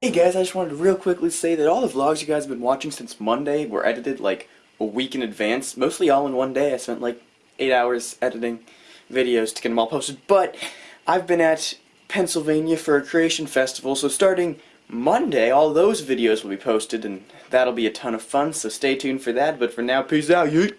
Hey guys, I just wanted to real quickly say that all the vlogs you guys have been watching since Monday were edited like a week in advance, mostly all in one day. I spent like 8 hours editing videos to get them all posted, but I've been at Pennsylvania for a creation festival, so starting Monday, all those videos will be posted, and that'll be a ton of fun, so stay tuned for that, but for now, peace out, yeet!